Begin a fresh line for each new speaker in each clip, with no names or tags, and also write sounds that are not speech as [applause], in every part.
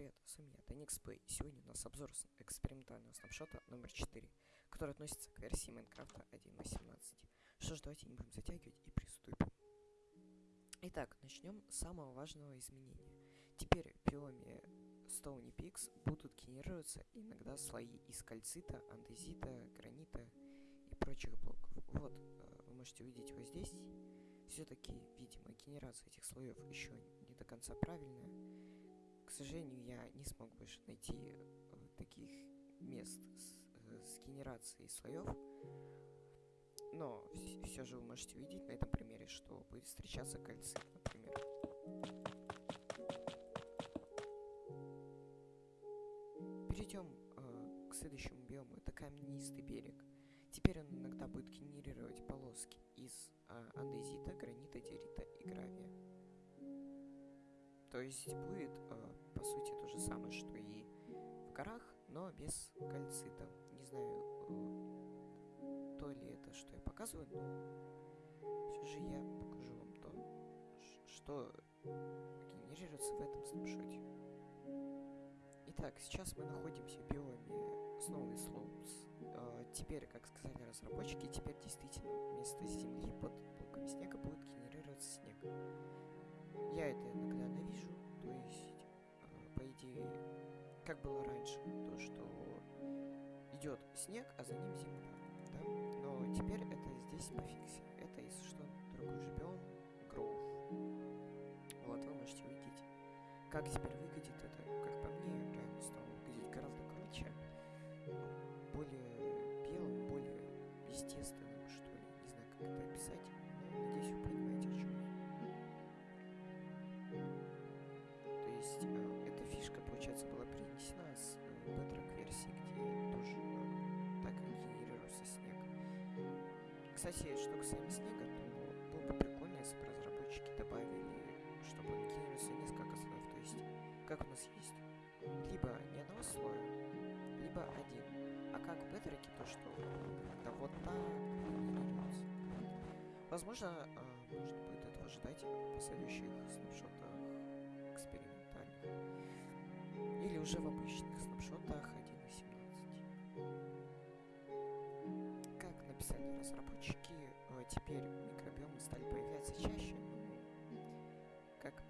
привет, с вами я, DanixPlay. Сегодня у нас обзор экспериментального снапшота номер 4, который относится к версии Майнкрафта 1.18. Что ж, давайте не будем затягивать и приступим. Итак, начнем с самого важного изменения. Теперь в биоме Stony Peaks будут генерироваться иногда слои из кальцита, андезита, гранита и прочих блоков. Вот, э, вы можете увидеть вот здесь. Все-таки, видимо, генерация этих слоев еще не до конца правильная. К сожалению, я не смог больше найти э, таких мест с, э, с генерацией слоев. Но все же вы можете увидеть на этом примере, что будет встречаться кальцит, например. Перейдем э, к следующему биому. Это каменистый берег. Теперь он иногда будет генерировать полоски из э, андезита, гранита, диорита и гравия. То есть будет, э, по сути, то же самое, что и в горах, но без кальцита. Не знаю, э, то ли это, что я показываю, но все же я покажу вам то, что генерируется в этом снапшоте. Итак, сейчас мы находимся в биоме Snowy Slopes. Э, теперь, как сказали разработчики, теперь действительно вместо земли под блоками снега будет генерироваться как было раньше, то, что идет снег, а за ним земля, да? Но теперь это здесь пофикси. Это, если что, другой биом, Гроув. Вот, вы можете увидеть, как теперь выглядит это, как по мне, реально стало выглядеть гораздо круче, более белым, более естественным, Кстати, что касаемо снега, то было бы прикольно, если бы разработчики добавили, чтобы он генерировался несколько слоев. То есть, как у нас есть, либо ни одного слоя, либо один. А как в то что когда вот генерируется. Возможно, э, можно будет этого ждать в последующих снапшотах экспериментальных. Или уже в обычных снапшотах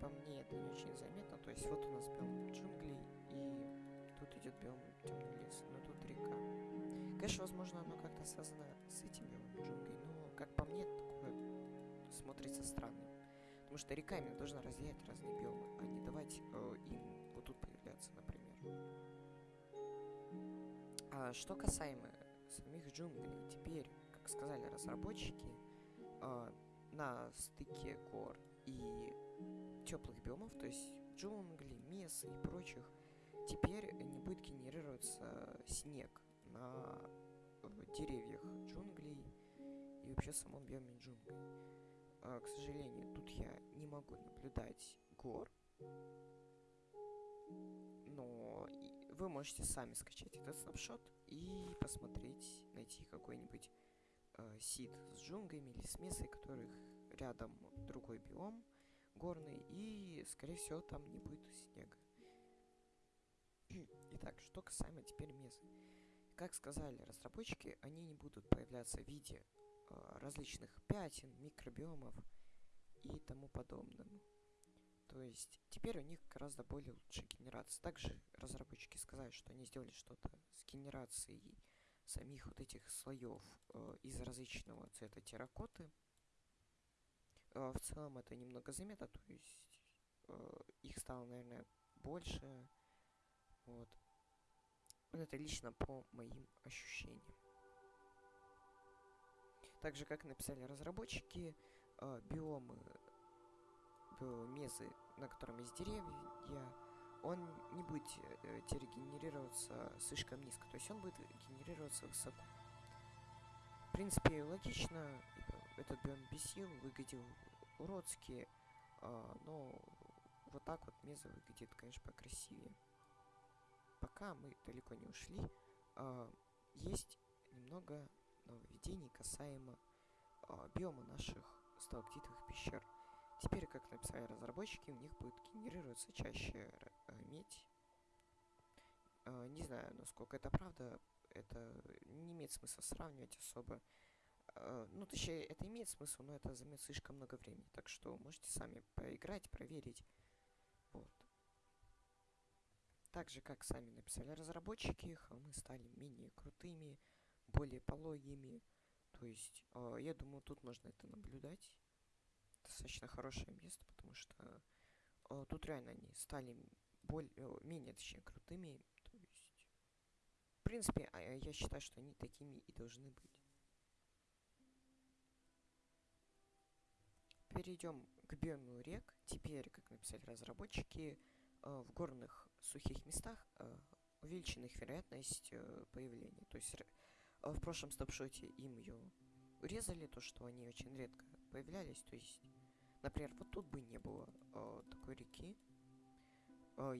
по мне, это не очень заметно. То есть вот у нас биом джунглей, и тут идет биом темный лес, но тут река. Конечно, возможно, оно как-то связано с этим биомом джунглей, но, как по мне, такое смотрится странно. Потому что река именно должна разделять разные биомы, а не давать э, им вот тут появляться, например. А что касаемо самих джунглей, теперь, как сказали разработчики, э, на стыке гор и теплых биомов, то есть джунглей, меса и прочих, теперь не будет генерироваться снег на э, деревьях джунглей и вообще самом биоме джунглей. А, к сожалению, тут я не могу наблюдать гор. Но вы можете сами скачать этот снапшот и посмотреть, найти какой-нибудь э, сид с джунглями или с месой, которых рядом другой биом горный, и, скорее всего, там не будет снега. [clears throat] Итак, что касаемо теперь месы. Как сказали разработчики, они не будут появляться в виде э, различных пятен, микробиомов и тому подобному. То есть теперь у них гораздо более лучшая генерация. Также разработчики сказали, что они сделали что-то с генерацией самих вот этих слоев э, из различного цвета терракоты. Э, в целом это немного заметно, то есть э, их стало, наверное, больше. Вот. Вот Это лично по моим ощущениям. Так же, как написали разработчики, э, биомы, биомезы, на котором есть деревья, он не будет э, теперь генерироваться слишком низко, то есть он будет генерироваться высоко. В принципе, логично, ибо этот биом бесил, выглядел уродски, а, но вот так вот меза выглядит, конечно, покрасивее. Пока мы далеко не ушли, а, есть немного нововведений касаемо а, биома наших сталактитовых пещер. Теперь, как написали разработчики, у них будет генерироваться чаще э, медь знаю, насколько это правда. Это не имеет смысла сравнивать особо. Э, ну, точнее, это имеет смысл, но это займет слишком много времени. Так что можете сами поиграть, проверить. Вот. Так же, как сами написали разработчики, холмы стали менее крутыми, более пологими. То есть, э, я думаю, тут можно это наблюдать. Достаточно хорошее место, потому что э, тут реально они стали более, э, менее, точнее, крутыми. То есть, в принципе, а, я считаю, что они такими и должны быть. Перейдем к биому рек. Теперь, как написали разработчики, э, в горных сухих местах э, увеличена их вероятность э, появления. То есть в прошлом стопшоте им ее урезали, то что они очень редко появлялись. То есть, например, вот тут бы не было такой реки.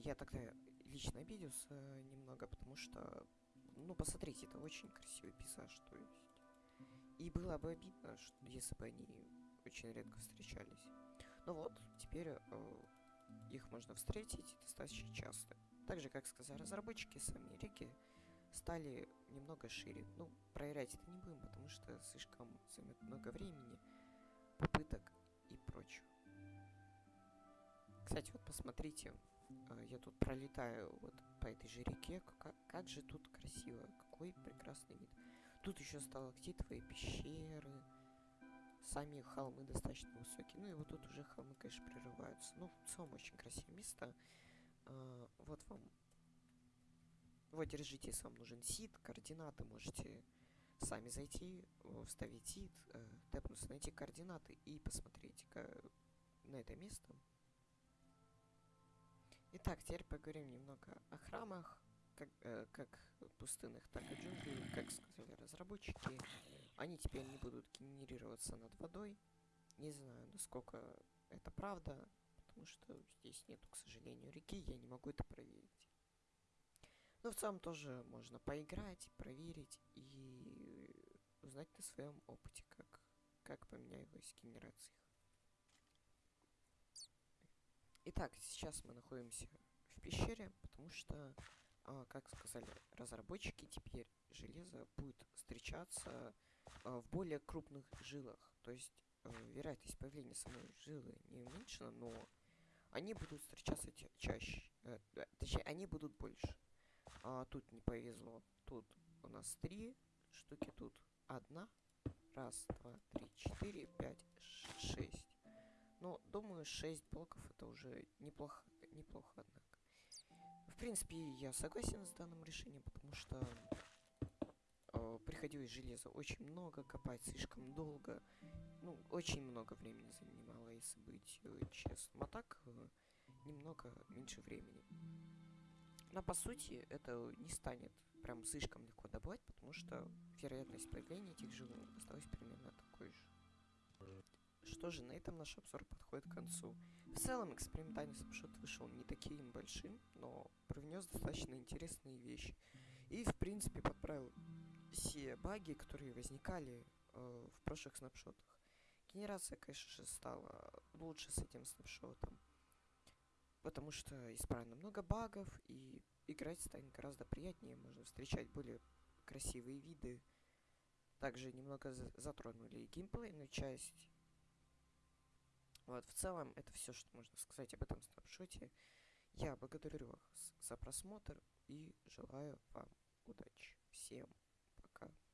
я тогда лично обиделся немного, потому что, ну, посмотрите, это очень красивый пейзаж, то есть. И было бы обидно, что, если бы они очень редко встречались. Ну вот, теперь э, их можно встретить достаточно часто. Так же, как сказали разработчики, сами реки стали немного шире. Ну, проверять это не будем, потому что слишком займет много времени, попыток и прочего. Кстати, вот посмотрите, э, я тут пролетаю вот по этой же реке, как, как же тут красиво, какой прекрасный вид. Тут еще сталактитовые пещеры, сами холмы достаточно высокие. Ну и вот тут уже холмы, конечно, прерываются. Ну, в целом очень красивое место. А, вот вам. Вот, держите, если вам нужен сид, координаты, можете сами зайти, вставить сид, э, тэпнуться, найти координаты и посмотреть на это место. Итак, теперь поговорим немного о храмах, как, э, как пустынных, так и джунглей, как сказали разработчики. Они теперь не будут генерироваться над водой. Не знаю, насколько это правда, потому что здесь нету, к сожалению, реки, я не могу это проверить. Но в целом тоже можно поиграть, проверить и узнать на своем опыте, как, как поменялась генерация. Итак, сейчас мы находимся в пещере, потому что, а, как сказали разработчики, теперь железо будет встречаться в более крупных жилах. То есть э, вероятность появления самой жилы не уменьшена, но они будут встречаться чаще. Э, точнее, они будут больше. А тут не повезло. Тут у нас три штуки, тут одна. Раз, два, три, четыре, пять, шесть. Но, думаю, шесть блоков это уже неплохо, неплохо, однако. В принципе, я согласен с данным решением, потому что э, приходилось железа очень много копать, слишком долго. Ну, очень много времени занимало, если быть э, честным. А так, э, немного меньше времени. Но по сути, это не станет прям слишком легко добывать, потому что вероятность появления этих живых осталась примерно такой же. Что же, на этом наш обзор подходит к концу. В целом, экспериментальный снапшот вышел не таким большим, но привнес достаточно интересные вещи. И, в принципе, подправил все баги, которые возникали э, в прошлых снапшотах. Генерация, конечно же, стала лучше с этим снапшотом. Потому что исправлено много багов, и играть станет гораздо приятнее. Можно встречать более красивые виды. Также немного затронули геймплейную часть. Вот, в целом, это все, что можно сказать об этом снапшоте. Я благодарю вас за просмотр и желаю вам удачи. Всем